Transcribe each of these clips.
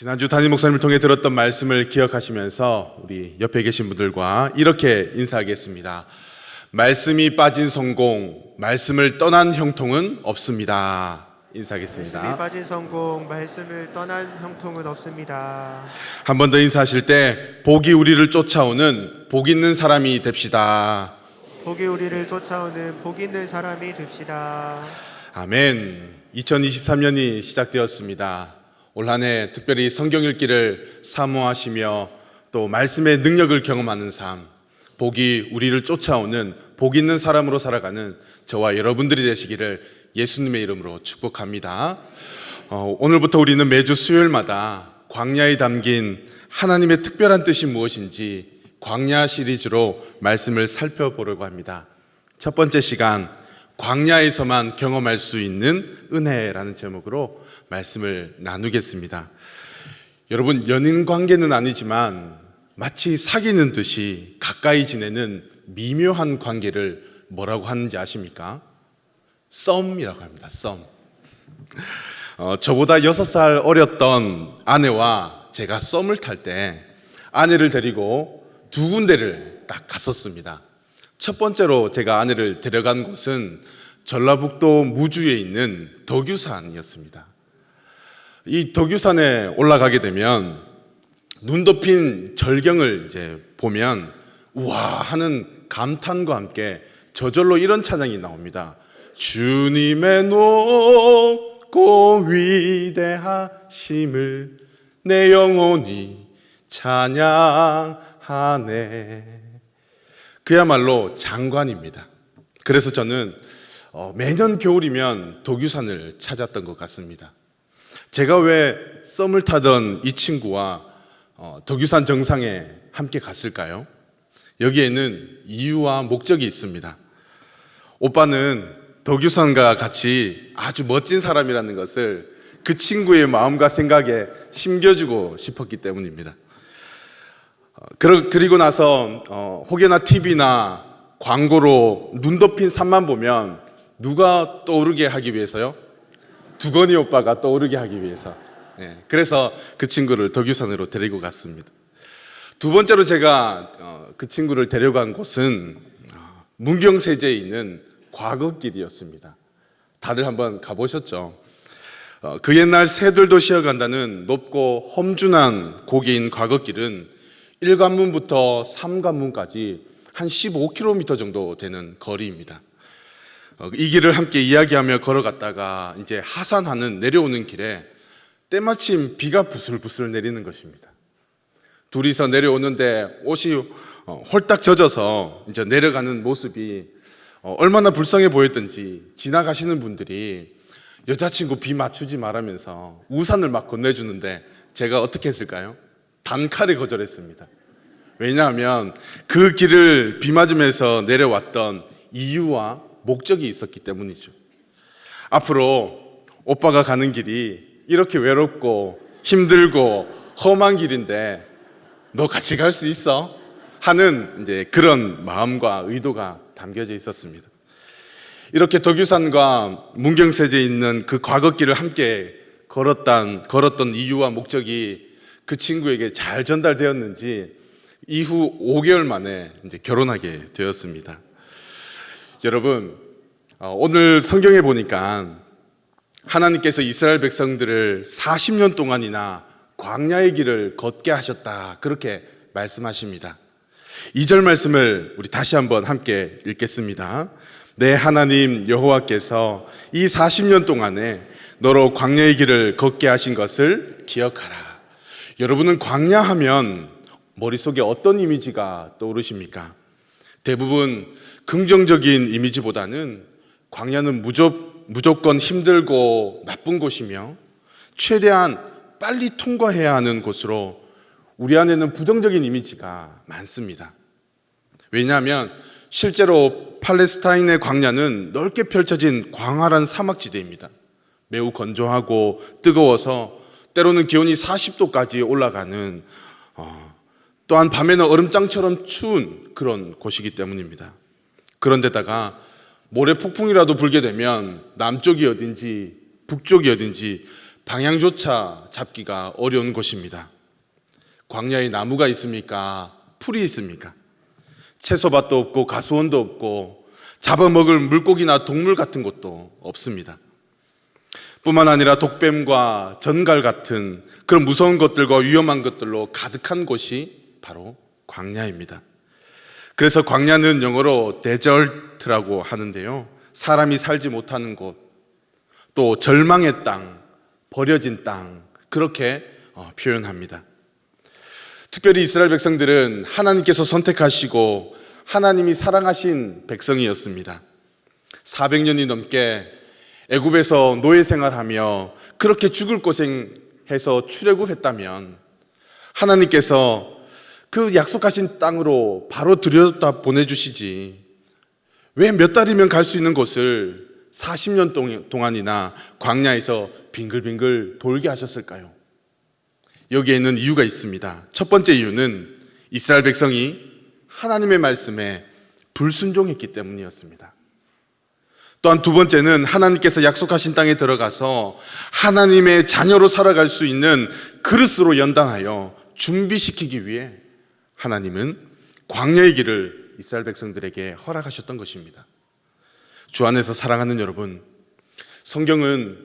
지난주 담임 목사님을 통해 들었던 말씀을 기억하시면서 우리 옆에 계신 분들과 이렇게 인사하겠습니다. 말씀이 빠진 성공, 말씀을 떠난 형통은 없습니다. 말씀이 인사하겠습니다. 빠진 성공, 말씀을 떠난 형통은 없습니다. 한 번 더 인사하실 때 복이 우리를 쫓아오는 복 있는 사람이 됩시다. 복이 우리를 쫓아오는 복 있는 사람이 됩시다. 아멘. 2023년이 시작되었습니다. 올 한 해 특별히 성경 읽기를 사모하시며 또 말씀의 능력을 경험하는 삶, 복이 우리를 쫓아오는 복 있는 사람으로 살아가는 저와 여러분들이 되시기를 예수님의 이름으로 축복합니다. 어, 오늘부터 우리는 매주 수요일마다 광야에 담긴 하나님의 특별한 뜻이 무엇인지 광야 시리즈로 말씀을 살펴보려고 합니다. 첫 번째 시간 광야에서만 경험할 수 있는 은혜라는 제목으로 말씀을 나누겠습니다. 여러분 연인 관계는 아니지만 마치 사귀는 듯이 가까이 지내는 미묘한 관계를 뭐라고 하는지 아십니까? 썸이라고 합니다. 썸. 어, 저보다 여섯 살 어렸던 아내와 제가 썸을 탈 때 아내를 데리고 두 군데를 딱 갔었습니다. 첫 번째로 제가 아내를 데려간 곳은 전라북도 무주에 있는 덕유산이었습니다. 이 덕유산에 올라가게 되면 눈 덮인 절경을 이제 보면 우와 하는 감탄과 함께 저절로 이런 찬양이 나옵니다. 주님의 높고 위대하심을 내 영혼이 찬양하네. 그야말로 장관입니다. 그래서 저는 어, 매년 겨울이면 독유산을 찾았던 것 같습니다. 제가 왜 썸을 타던 이 친구와 어, 덕유산 정상에 함께 갔을까요? 여기에는 이유와 목적이 있습니다. 오빠는 덕유산과 같이 아주 멋진 사람이라는 것을 그 친구의 마음과 생각에 심겨주고 싶었기 때문입니다. 어, 그리고 나서 어, 혹여나 TV나 광고로 눈 덮인 산만 보면 누가 떠오르게 하기 위해서요? 두건이 오빠가 떠오르게 하기 위해서. 예, 그래서 그 친구를 덕유산으로 데리고 갔습니다. 두 번째로 제가 어, 그 친구를 데려간 곳은 어, 문경세제에 있는 과거길이었습니다. 다들 한번 가보셨죠? 어, 그 옛날 새들도 쉬어간다는 높고 험준한 고개인 과거길은 1관문부터 3관문까지 한 15km 정도 되는 거리입니다. 어, 이 길을 함께 이야기하며 걸어갔다가 이제 하산하는 내려오는 길에 때마침 비가 부슬부슬 내리는 것입니다. 둘이서 내려오는데 옷이 어, 홀딱 젖어서 이제 내려가는 모습이 어, 얼마나 불쌍해 보였던지 지나가시는 분들이 여자친구 비 맞추지 말라면서 우산을 막 건네주는데 제가 어떻게 했을까요? 단칼에 거절했습니다. 왜냐하면 그 길을 비 맞으면서 내려왔던 이유와 목적이 있었기 때문이죠. 앞으로 오빠가 가는 길이 이렇게 외롭고 힘들고 험한 길인데 너 같이 갈 수 있어? 하는 이제 그런 마음과 의도가 담겨져 있었습니다. 이렇게 덕유산과 문경세제에 있는 그 과거길을 함께 걸었던, 걸었던 이유와 목적이 그 친구에게 잘 전달되었는지 이후 5개월 만에 이제 결혼하게 되었습니다. 여러분, 어, 오늘 성경에 보니까 하나님께서 이스라엘 백성들을 40년 동안이나 광야의 길을 걷게 하셨다. 그렇게 말씀하십니다. 2절 말씀을 우리 다시 한번 함께 읽겠습니다. 내 하나님 여호와께서 이 40년 동안에 너로 광야의 길을 걷게 하신 것을 기억하라. 여러분은 광야 하면 머릿속에 어떤 이미지가 떠오르십니까? 대부분 긍정적인 이미지보다는 광야는 무조, 무조건 힘들고 나쁜 곳이며 최대한 빨리 통과해야 하는 곳으로 우리 안에는 부정적인 이미지가 많습니다. 왜냐하면 실제로 팔레스타인의 광야는 넓게 펼쳐진 광활한 사막지대입니다. 매우 건조하고 뜨거워서 때로는 기온이 40도까지 올라가는 어, 또한 밤에는 얼음장처럼 추운 그런 곳이기 때문입니다. 그런데다가 모래 폭풍이라도 불게 되면 남쪽이 어딘지 북쪽이 어딘지 방향조차 잡기가 어려운 곳입니다. 광야에 나무가 있습니까? 풀이 있습니까? 채소밭도 없고 가수원도 없고 잡아먹을 물고기나 동물 같은 것도 없습니다. 뿐만 아니라 독뱀과 전갈 같은 그런 무서운 것들과 위험한 것들로 가득한 곳이 바로 광야입니다. 그래서 광야는 영어로 데절트라고 하는데요. 사람이 살지 못하는 곳, 또 절망의 땅, 버려진 땅, 그렇게 어, 표현합니다. 특별히 이스라엘 백성들은 하나님께서 선택하시고 하나님이 사랑하신 백성이었습니다. 400년이 넘게 애굽에서 노예 생활하며 그렇게 죽을 고생해서 출애굽했다면 하나님께서 그 약속하신 땅으로 바로 들여다 보내주시지 왜 몇 달이면 갈 수 있는 곳을 40년 동- 동안이나 광야에서 빙글빙글 돌게 하셨을까요? 여기에는 이유가 있습니다. 첫 번째 이유는 이스라엘 백성이 하나님의 말씀에 불순종했기 때문이었습니다. 또한 두 번째는 하나님께서 약속하신 땅에 들어가서 하나님의 자녀로 살아갈 수 있는 그릇으로 연단하여 준비시키기 위해 하나님은 광야의 길을 이스라엘 백성들에게 허락하셨던 것입니다. 주 안에서 사랑하는 여러분, 성경은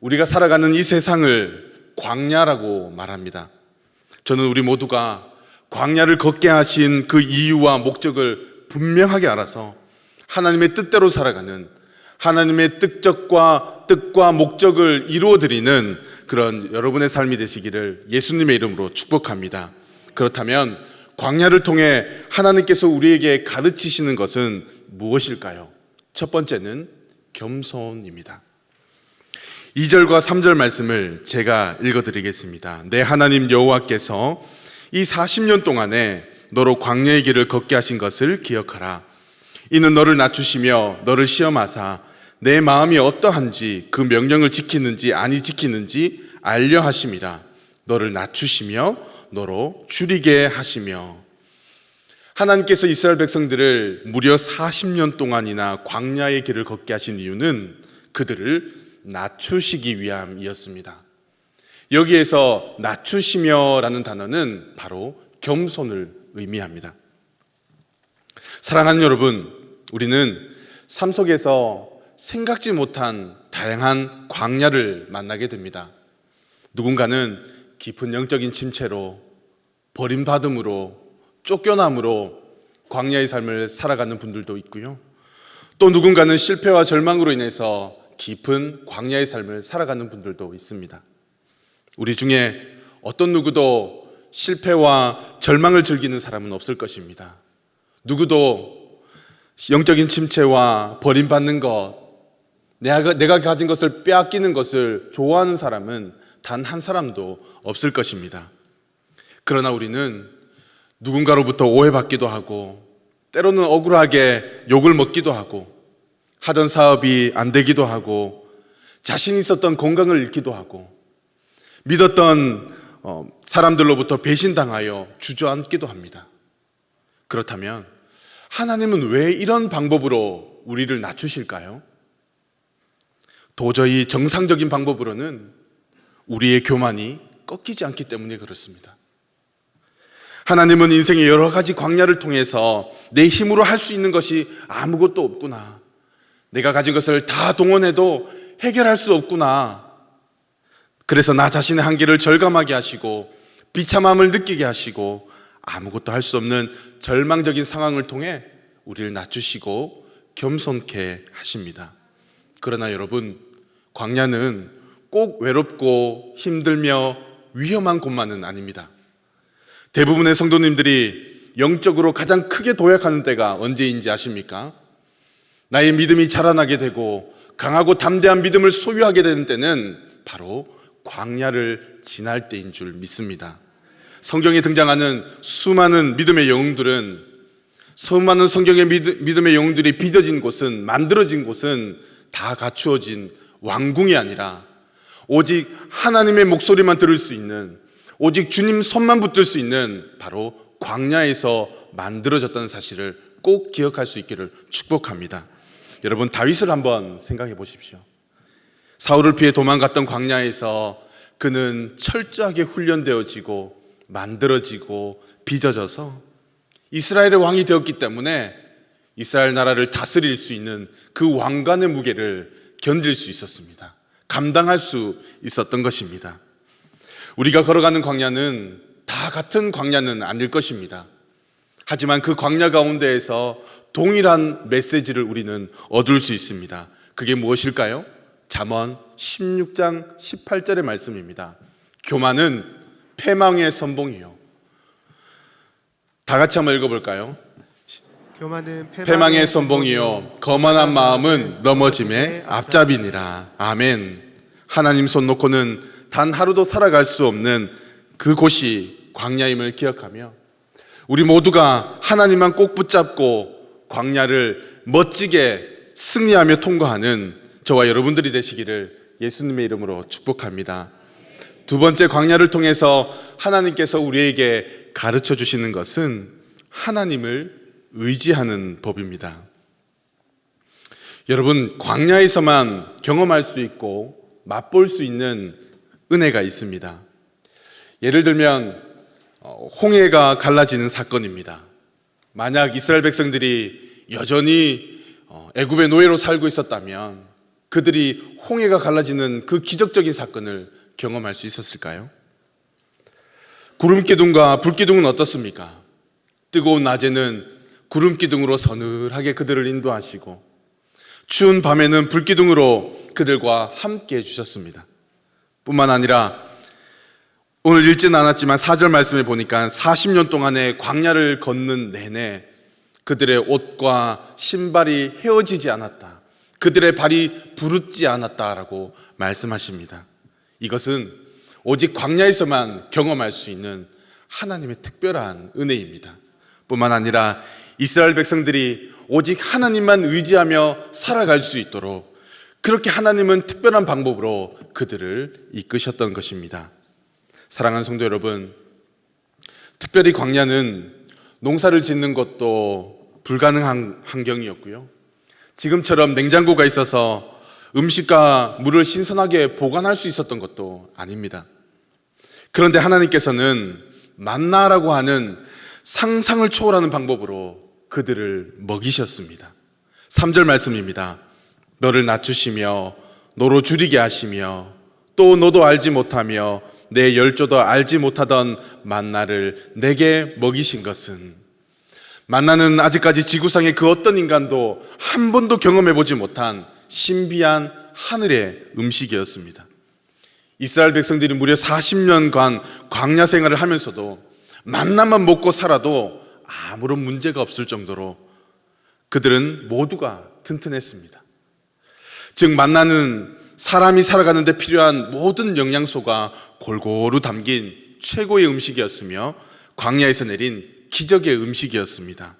우리가 살아가는 이 세상을 광야라고 말합니다. 저는 우리 모두가 광야를 걷게 하신 그 이유와 목적을 분명하게 알아서 하나님의 뜻대로 살아가는 하나님의 뜻적과 뜻과 목적을 이루어 드리는 그런 여러분의 삶이 되시기를 예수님의 이름으로 축복합니다. 그렇다면 광야를 통해 하나님께서 우리에게 가르치시는 것은 무엇일까요? 첫 번째는 겸손입니다. 2절과 3절 말씀을 제가 읽어 드리겠습니다. 내 하나님 여호와께서 이 40년 동안에 너로 광야의 길을 걷게 하신 것을 기억하라. 이는 너를 낮추시며 너를 시험하사 내 마음이 어떠한지 그 명령을 지키는지 아니 지키는지 알려 하심이라. 너를 낮추시며 너로 줄이게 하시며 하나님께서 이스라엘 백성들을 무려 40년 동안이나 광야의 길을 걷게 하신 이유는 그들을 낮추시기 위함이었습니다. 여기에서 낮추시며라는 단어는 바로 겸손을 의미합니다. 사랑하는 여러분, 우리는 삶 속에서 생각지 못한 다양한 광야를 만나게 됩니다. 누군가는 깊은 영적인 침체로 버림받음으로 쫓겨남으로 광야의 삶을 살아가는 분들도 있고요. 또 누군가는 실패와 절망으로 인해서 깊은 광야의 삶을 살아가는 분들도 있습니다. 우리 중에 어떤 누구도 실패와 절망을 즐기는 사람은 없을 것입니다. 누구도 영적인 침체와 버림받는 것, 내가, 내가 가진 것을 빼앗기는 것을 좋아하는 사람은 단 한 사람도 없을 것입니다. 그러나 우리는 누군가로부터 오해받기도 하고, 때로는 억울하게 욕을 먹기도 하고, 하던 사업이 안 되기도 하고, 자신 있었던 건강을 잃기도 하고, 믿었던 어, 사람들로부터 배신당하여 주저앉기도 합니다. 그렇다면 하나님은 왜 이런 방법으로 우리를 낮추실까요? 도저히 정상적인 방법으로는 우리의 교만이 꺾이지 않기 때문에 그렇습니다. 하나님은 인생의 여러 가지 광야를 통해서 내 힘으로 할 수 있는 것이 아무것도 없구나. 내가 가진 것을 다 동원해도 해결할 수 없구나. 그래서 나 자신의 한계를 절감하게 하시고 비참함을 느끼게 하시고 아무것도 할 수 없는 절망적인 상황을 통해 우리를 낮추시고 겸손케 하십니다. 그러나 여러분, 광야는 꼭 외롭고 힘들며 위험한 곳만은 아닙니다. 대부분의 성도님들이 영적으로 가장 크게 도약하는 때가 언제인지 아십니까? 나의 믿음이 자라나게 되고 강하고 담대한 믿음을 소유하게 되는 때는 바로 광야를 지날 때인 줄 믿습니다. 성경에 등장하는 수많은 믿음의 영웅들은 수많은 성경의 믿음의 영웅들이 빚어진 곳은 만들어진 곳은 다 갖추어진 왕궁이 아니라 오직 하나님의 목소리만 들을 수 있는 오직 주님 손만 붙들 수 있는 바로 광야에서 만들어졌다는 사실을 꼭 기억할 수 있기를 축복합니다. 여러분 다윗을 한번 생각해 보십시오. 사울을 피해 도망갔던 광야에서 그는 철저하게 훈련되어지고 만들어지고 빚어져서 이스라엘의 왕이 되었기 때문에 이스라엘 나라를 다스릴 수 있는 그 왕관의 무게를 견딜 수 있었습니다. 감당할 수 있었던 것입니다. 우리가 걸어가는 광야는 다 같은 광야는 아닐 것입니다. 하지만 그 광야 가운데에서 동일한 메시지를 우리는 얻을 수 있습니다. 그게 무엇일까요? 잠언 16장 18절의 말씀입니다. 교만은 패망의 선봉이요. 다 같이 한번 읽어볼까요? 교만은 패망의 선봉이요 거만한 마음은 넘어짐의 앞잡이니라 아멘 하나님 손 놓고는 단 하루도 살아갈 수 없는 그곳이 광야임을 기억하며 우리 모두가 하나님만 꼭 붙잡고 광야를 멋지게 승리하며 통과하는 저와 여러분들이 되시기를 예수님의 이름으로 축복합니다 두 번째 광야를 통해서 하나님께서 우리에게 가르쳐 주시는 것은 하나님을 의지하는 법입니다. 여러분, 광야에서만 경험할 수 있고 맛볼 수 있는 은혜가 있습니다. 예를 들면, 어, 홍해가 갈라지는 사건입니다. 만약 이스라엘 백성들이 여전히 어, 애굽의 노예로 살고 있었다면 그들이 홍해가 갈라지는 그 기적적인 사건을 경험할 수 있었을까요? 구름 기둥과 불 기둥은 어떻습니까? 뜨거운 낮에는 구름 기둥으로 서늘하게 그들을 인도하시고 추운 밤에는 불 기둥으로 그들과 함께 해 주셨습니다. 뿐만 아니라 오늘 읽지는 않았지만 4절 말씀에 보니까 40년 동안의 광야를 걷는 내내 그들의 옷과 신발이 헤어지지 않았다. 그들의 발이 부르지 않았다라고 말씀하십니다. 이것은 오직 광야에서만 경험할 수 있는 하나님의 특별한 은혜입니다. 뿐만 아니라 이스라엘 백성들이 오직 하나님만 의지하며 살아갈 수 있도록 그렇게 하나님은 특별한 방법으로 그들을 이끄셨던 것입니다. 사랑하는 성도 여러분, 특별히 광야는 농사를 짓는 것도 불가능한 환경이었고요. 지금처럼 냉장고가 있어서 음식과 물을 신선하게 보관할 수 있었던 것도 아닙니다. 그런데 하나님께서는 만나라고 하는 상상을 초월하는 방법으로 그들을 먹이셨습니다. 3절 말씀입니다. 너를 낮추시며 너로 줄이게 하시며 또 너도 알지 못하며 내 열조도 알지 못하던 만나를 내게 먹이신 것은 만나는 아직까지 지구상의 그 어떤 인간도 한 번도 경험해 보지 못한 신비한 하늘의 음식이었습니다. 이스라엘 백성들이 무려 40년간 광야 생활을 하면서도 만나만 먹고 살아도 아무런 문제가 없을 정도로 그들은 모두가 튼튼했습니다. 즉 만나는 사람이 살아가는데 필요한 모든 영양소가 골고루 담긴 최고의 음식이었으며 광야에서 내린 기적의 음식이었습니다.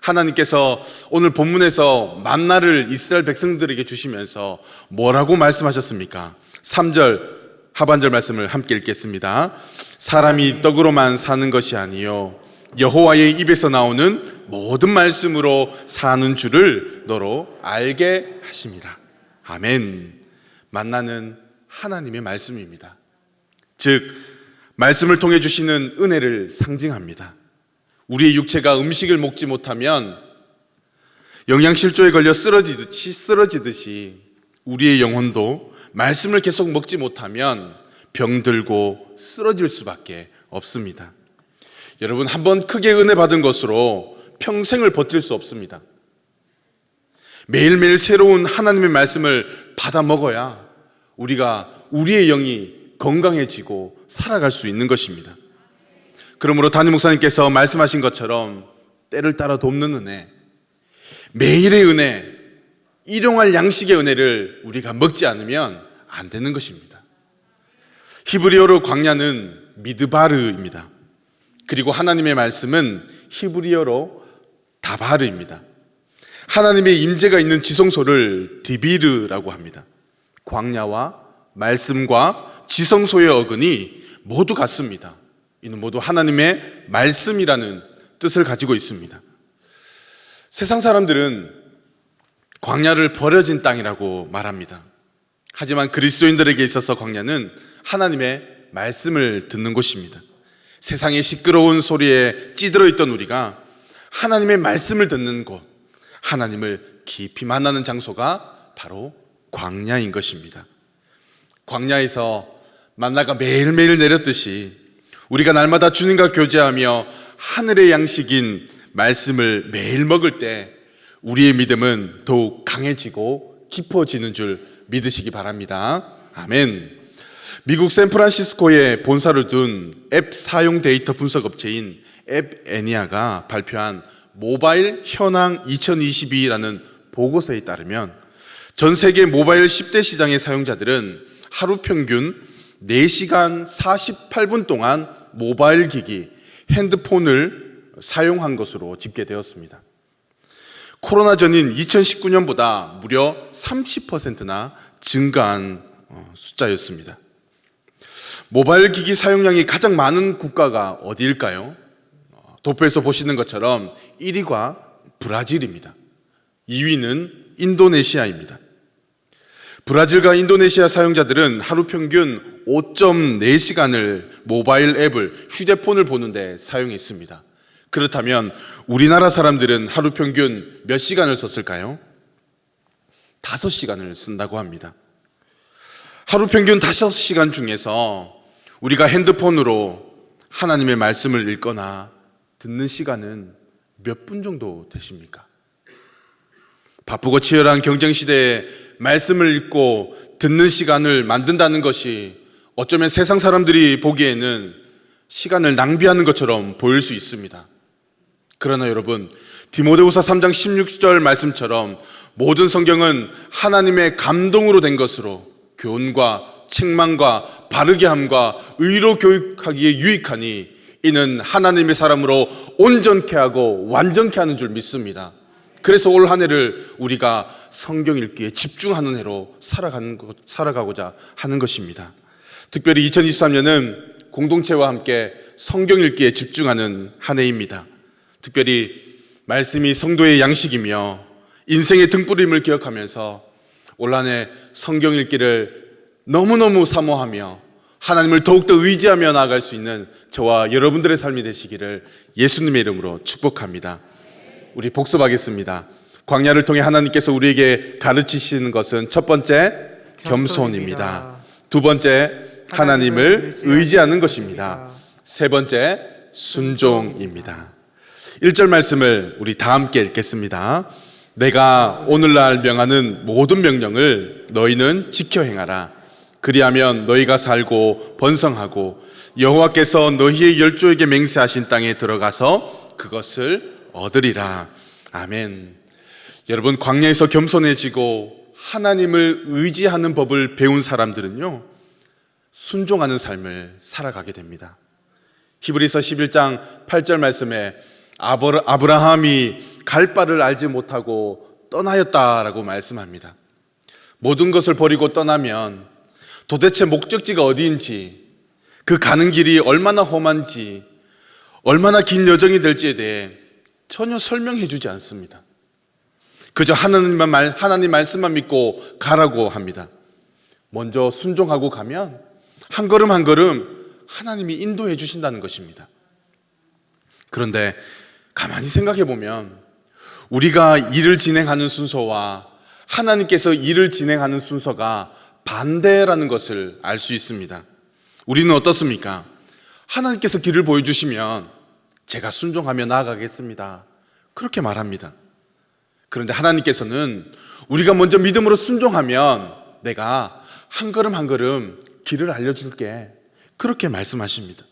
하나님께서 오늘 본문에서 만나를 이스라엘 백성들에게 주시면서 뭐라고 말씀하셨습니까? 3절 하반절 말씀을 함께 읽겠습니다. 사람이 떡으로만 사는 것이 아니요 여호와의 입에서 나오는 모든 말씀으로 사는 줄을 너로 알게 하심이라. 아멘. 만나는 하나님의 말씀입니다. 즉 말씀을 통해 주시는 은혜를 상징합니다. 우리의 육체가 음식을 먹지 못하면 영양실조에 걸려 쓰러지듯이 쓰러지듯이 우리의 영혼도 말씀을 계속 먹지 못하면 병들고 쓰러질 수밖에 없습니다. 여러분 한 번 크게 은혜 받은 것으로 평생을 버틸 수 없습니다. 매일매일 새로운 하나님의 말씀을 받아 먹어야 우리가 우리의 영이 건강해지고 살아갈 수 있는 것입니다. 그러므로 담임 목사님께서 말씀하신 것처럼 때를 따라 돕는 은혜, 매일의 은혜, 일용할 양식의 은혜를 우리가 먹지 않으면 안 되는 것입니다. 히브리어로 광야는 미드바르입니다. 그리고 하나님의 말씀은 히브리어로 다바르입니다. 하나님의 임재가 있는 지성소를 디비르라고 합니다. 광야와 말씀과 지성소의 어근이 모두 같습니다. 이는 모두 하나님의 말씀이라는 뜻을 가지고 있습니다. 세상 사람들은 광야를 버려진 땅이라고 말합니다. 하지만 그리스도인들에게 있어서 광야는 하나님의 말씀을 듣는 곳입니다. 세상의 시끄러운 소리에 찌들어 있던 우리가 하나님의 말씀을 듣는 곳, 하나님을 깊이 만나는 장소가 바로 광야인 것입니다. 광야에서 만나가 매일매일 내렸듯이 우리가 날마다 주님과 교제하며 하늘의 양식인 말씀을 매일 먹을 때 우리의 믿음은 더욱 강해지고 깊어지는 줄 믿으시기 바랍니다. 아멘. 미국 샌프란시스코에 본사를 둔 앱 사용 데이터 분석 업체인 앱 애니가 발표한 모바일 현황 2022라는 보고서에 따르면 전 세계 모바일 10대 시장의 사용자들은 하루 평균 4시간 48분 동안 모바일 기기, 핸드폰을 사용한 것으로 집계되었습니다. 코로나 전인 2019년보다 무려 30%나 증가한 어, 숫자였습니다. 모바일 기기 사용량이 가장 많은 국가가 어디일까요? 어, 도표에서 보시는 것처럼 1위가 브라질입니다. 2위는 인도네시아입니다. 브라질과 인도네시아 사용자들은 하루 평균 5.4시간을 모바일 앱을 휴대폰을 보는데 사용했습니다. 그렇다면 우리나라 사람들은 하루 평균 몇 시간을 썼을까요? 5시간을 쓴다고 합니다. 하루 평균 5시간 중에서 우리가 핸드폰으로 하나님의 말씀을 읽거나 듣는 시간은 몇 분 정도 되십니까? 바쁘고 치열한 경쟁 시대에 말씀을 읽고 듣는 시간을 만든다는 것이 어쩌면 세상 사람들이 보기에는 시간을 낭비하는 것처럼 보일 수 있습니다. 그러나 여러분, 디모데후서 3장 16절 말씀처럼 모든 성경은 하나님의 감동으로 된 것으로 교훈과 책망과 바르게 함과 의로 교육하기에 유익하니 이는 하나님의 사람으로 온전케 하고 완전케 하는 줄 믿습니다. 그래서 올 한 해를 우리가 성경 읽기에 집중하는 해로 살아가는 것, 살아가고자 하는 것입니다. 특별히 2023년은 공동체와 함께 성경 읽기에 집중하는 한 해입니다. 특별히 말씀이 성도의 양식이며 인생의 등불임을 기억하면서 올 한 해 성경 읽기를 너무너무 사모하며 하나님을 더욱더 의지하며 나아갈 수 있는 저와 여러분들의 삶이 되시기를 예수님의 이름으로 축복합니다. 우리 복습하겠습니다. 광야를 통해 하나님께서 우리에게 가르치시는 것은 첫 번째 겸손입니다. 두 번째 하나님을 의지하는 것입니다. 세 번째 순종입니다. 1절 말씀을 우리 다 함께 읽겠습니다. 내가 오늘날 명하는 모든 명령을 너희는 지켜 행하라. 그리하면 너희가 살고 번성하고 여호와께서 너희의 열조에게 맹세하신 땅에 들어가서 그것을 얻으리라. 아멘. 여러분 광야에서 겸손해지고 하나님을 의지하는 법을 배운 사람들은요. 순종하는 삶을 살아가게 됩니다. 히브리서 11장 8절 말씀에 아브라- 아브라함이 갈 바를 알지 못하고 떠나였다라고 말씀합니다. 모든 것을 버리고 떠나면 도대체 목적지가 어디인지 그 가는 길이 얼마나 험한지 얼마나 긴 여정이 될지에 대해 전혀 설명해 주지 않습니다. 그저 하나님만 말, 하나님 말씀만 믿고 가라고 합니다. 먼저 순종하고 가면 한 걸음 한 걸음 하나님이 인도해 주신다는 것입니다. 그런데 가만히 생각해 보면 우리가 일을 진행하는 순서와 하나님께서 일을 진행하는 순서가 반대라는 것을 알 수 있습니다. 우리는 어떻습니까? 하나님께서 길을 보여주시면 제가 순종하며 나아가겠습니다. 그렇게 말합니다. 그런데 하나님께서는 우리가 먼저 믿음으로 순종하면 내가 한 걸음 한 걸음 길을 알려줄게. 그렇게 말씀하십니다.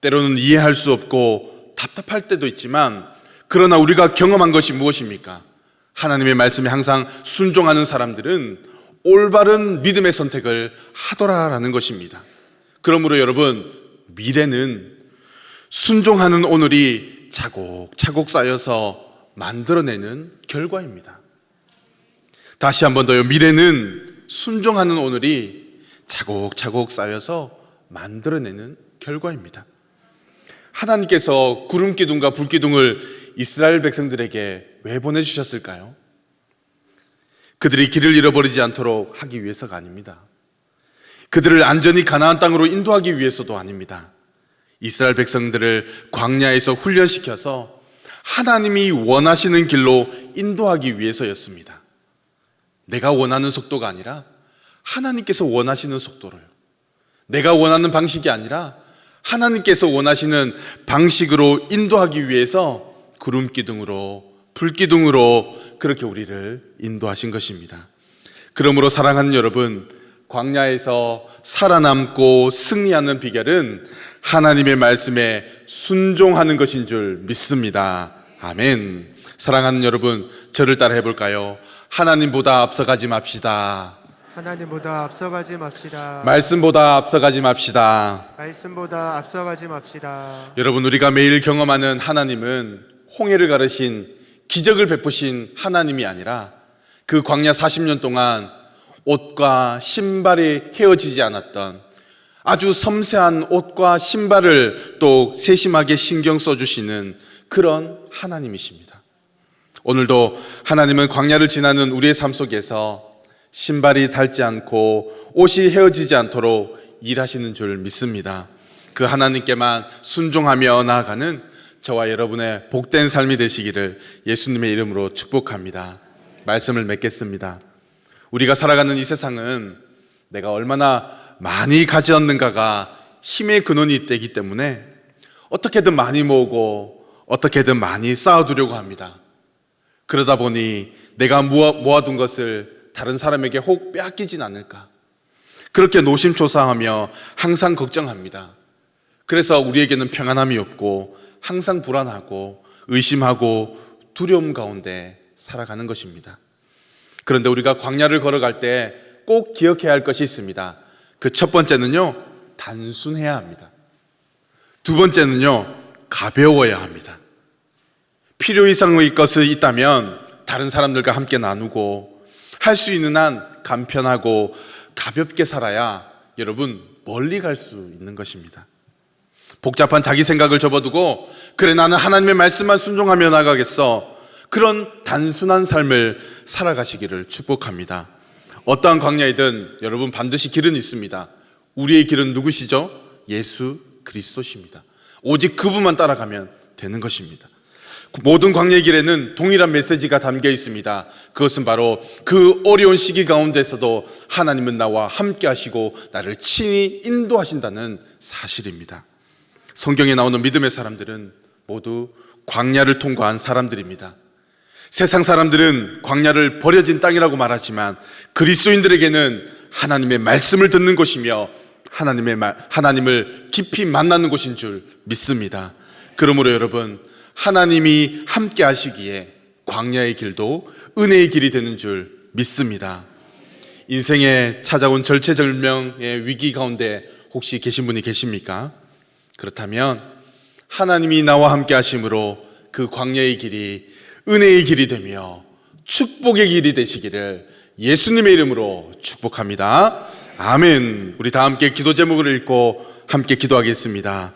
때로는 이해할 수 없고 답답할 때도 있지만 그러나 우리가 경험한 것이 무엇입니까? 하나님의 말씀에 항상 순종하는 사람들은 올바른 믿음의 선택을 하더라라는 것입니다. 그러므로 여러분, 미래는 순종하는 오늘이 차곡차곡 쌓여서 만들어내는 결과입니다. 다시 한 번 더요. 미래는 순종하는 오늘이 차곡차곡 쌓여서 만들어내는 결과입니다. 하나님께서 구름 기둥과 불 기둥을 이스라엘 백성들에게 왜 그들을 안전히 가나안 땅으로 인도하기 위해서도 아닙니다. 이스라엘 백성들을 광야에서 훈련시켜서 하나님이 원하시는 길로 인도하기 위해서였습니다. 내가 원하는 속도가 아니라 하나님께서 원하시는 속도로요. 내가 원하는 방식이 아니라 하나님께서 원하시는 방식으로 인도하기 위해서 구름 기둥으로 불 기둥으로 그렇게 우리를 인도하신 것입니다. 그러므로 사랑하는 여러분, 광야에서 살아남고 승리하는 비결은 하나님의 말씀에 순종하는 것인 줄 믿습니다. 아멘. 사랑하는 여러분, 저를 따라 해볼까요? 하나님보다 앞서가지 맙시다. 하나님보다 앞서가지 맙시다. 말씀보다 앞서가지 맙시다. 말씀보다 앞서가지 맙시다. 여러분, 우리가 매일 경험하는 하나님은 홍해를 가르신 기적을 베푸신 하나님이 아니라 그 광야 40년 동안 옷과 신발이 헤어지지 않았던 아주 섬세한 옷과 신발을 또 세심하게 신경 써주시는 그런 하나님이십니다. 오늘도 하나님은 광야를 지나는 우리의 삶 속에서 신발이 닳지 않고 옷이 헤어지지 않도록 일하시는 줄 믿습니다. 그 하나님께만 순종하며 나아가는 저와 여러분의 복된 삶이 되시기를 예수님의 이름으로 축복합니다. 말씀을 맺겠습니다. 우리가 살아가는 이 세상은 내가 얼마나 많이 가지었는가가 힘의 근원이 되기 때문에 어떻게든 많이 모으고 어떻게든 많이 쌓아두려고 합니다. 그러다 보니 내가 모아, 모아둔 것을 다른 사람에게 혹 빼앗기진 않을까. 그렇게 노심초사하며 항상 걱정합니다. 그래서 우리에게는 평안함이 없고 항상 불안하고 의심하고 두려움 가운데 살아가는 것입니다. 그런데 우리가 광야를 걸어갈 때 꼭 기억해야 할 것이 있습니다. 그 첫 번째는요, 단순해야 합니다. 두 번째는요, 가벼워야 합니다. 필요 이상의 것이 있다면 다른 사람들과 함께 나누고 할 수 있는 한 간편하고 가볍게 살아야 여러분 멀리 갈 수 있는 것입니다. 복잡한 자기 생각을 접어두고 그래 나는 하나님의 말씀만 순종하며 나가겠어. 그런 단순한 삶을 살아가시기를 축복합니다. 어떠한 광야이든 여러분 반드시 길은 있습니다. 우리의 길은 누구시죠? 예수 그리스도십니다. 오직 그분만 따라가면 되는 것입니다. 모든 광야의 길에는 동일한 메시지가 담겨 있습니다. 그것은 바로 그 어려운 시기 가운데서도 하나님은 나와 함께 하시고 나를 친히 인도하신다는 사실입니다. 성경에 나오는 믿음의 사람들은 모두 광야를 통과한 사람들입니다. 세상 사람들은 광야를 버려진 땅이라고 말하지만 그리스도인들에게는 하나님의 말씀을 듣는 곳이며 하나님의 말, 하나님을 깊이 만나는 곳인 줄 믿습니다. 그러므로 여러분, 하나님이 함께 하시기에 광야의 길도 은혜의 길이 되는 줄 믿습니다. 인생에 찾아온 절체절명의 위기 가운데 혹시 계신 분이 계십니까? 그렇다면 하나님이 나와 함께 하심으로 그 광야의 길이 은혜의 길이 되며 축복의 길이 되시기를 예수님의 이름으로 축복합니다. 아멘. 우리 다 함께 기도 제목을 읽고 함께 기도하겠습니다.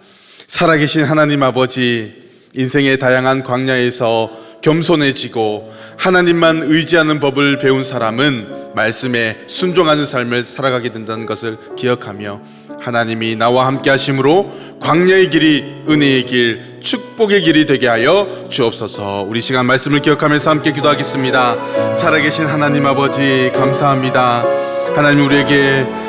살아계신 하나님 아버지, 인생의 다양한 광야에서 겸손해지고 하나님만 의지하는 법을 배운 사람은 말씀에 순종하는 삶을 살아가게 된다는 것을 기억하며 하나님이 나와 함께 하심으로 광야의 길이 은혜의 길, 축복의 길이 되게 하여 주옵소서. 우리 시간 말씀을 기억하면서 함께 기도하겠습니다. 살아계신 하나님 아버지 감사합니다. 하나님 우리에게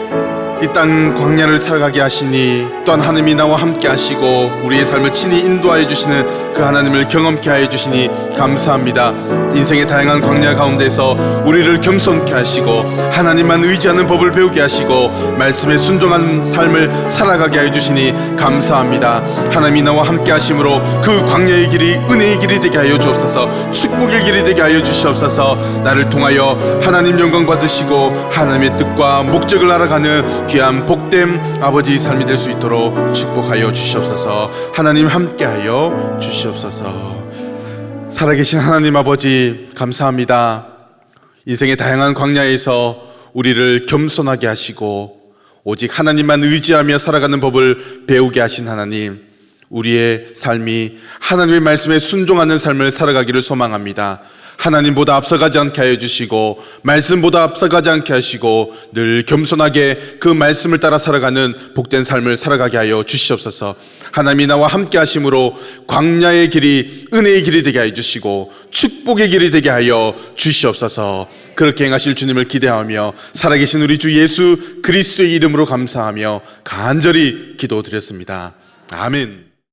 이 땅 광야를 살아가게 하시니 또한 하나님이 나와 함께 하시고 우리의 삶을 친히 인도하여 주시는 그 하나님을 경험케 하여 주시니 감사합니다. 인생의 다양한 광야 가운데서 우리를 겸손케 하시고 하나님만 의지하는 법을 배우게 하시고 말씀에 순종하는 삶을 살아가게 하여 주시니 감사합니다. 하나님이 나와 함께 하심으로 그 광야의 길이 은혜의 길이 되게 하여 주옵소서. 축복의 길이 되게 하여 주시옵소서. 나를 통하여 하나님 영광 받으시고 하나님의 뜻과 목적을 알아가는 귀한 복됨 아버지의 삶이 될 수 있도록 축복하여 주시옵소서. 하나님 함께하여 주시옵소서. 살아계신 하나님 아버지 감사합니다. 인생의 다양한 광야에서 우리를 겸손하게 하시고 오직 하나님만 의지하며 살아가는 법을 배우게 하신 하나님. 우리의 삶이 하나님의 말씀에 순종하는 삶을 살아가기를 소망합니다. 하나님보다 앞서가지 않게 하여 주시고 말씀보다 앞서가지 않게 하시고 늘 겸손하게 그 말씀을 따라 살아가는 복된 삶을 살아가게 하여 주시옵소서. 하나님이 나와 함께 하심으로 광야의 길이 은혜의 길이 되게 하여 주시고 축복의 길이 되게 하여 주시옵소서. 그렇게 행하실 주님을 기대하며 살아계신 우리 주 예수 그리스도의 이름으로 감사하며 간절히 기도드렸습니다. 아멘.